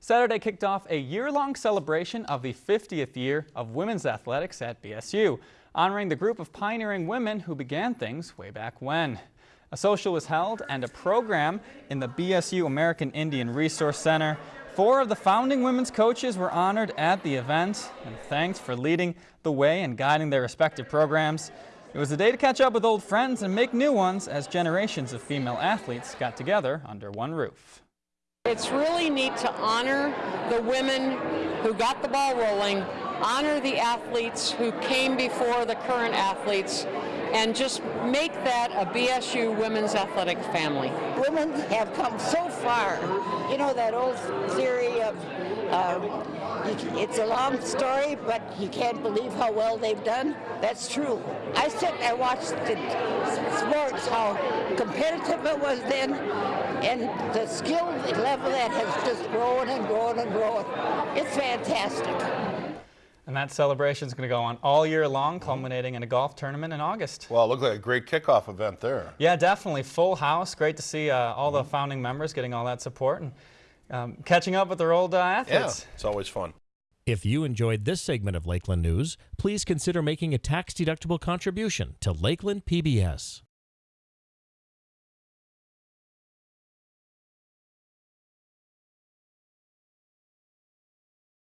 Saturday kicked off a year-long celebration of the 50th year of women's athletics at BSU, honoring the group of pioneering women who began things way back when. A social was held and a program in the BSU American Indian Resource Center. Four of the founding women's coaches were honored at the event and thanked for leading the way and guiding their respective programs. It was a day to catch up with old friends and make new ones as generations of female athletes got together under one roof. It's really neat to honor the women who got the ball rolling, honor the athletes who came before the current athletes, and just make that a BSU women's athletic family. Women have come so far. You know that old theory of uh, it's a long story, but you can't believe how well they've done. That's true. I sit and watch the sports, how competitive it was then, and the skill level that has just grown and grown and grown. It's fantastic. And that celebration is going to go on all year long, culminating in a golf tournament in August. Well, it looked like a great kickoff event there. Yeah, definitely. Full house. Great to see uh, all the founding members getting all that support and um, catching up with their old uh, athletes. Yeah, it's always fun. If you enjoyed this segment of Lakeland News, please consider making a tax-deductible contribution to Lakeland PBS.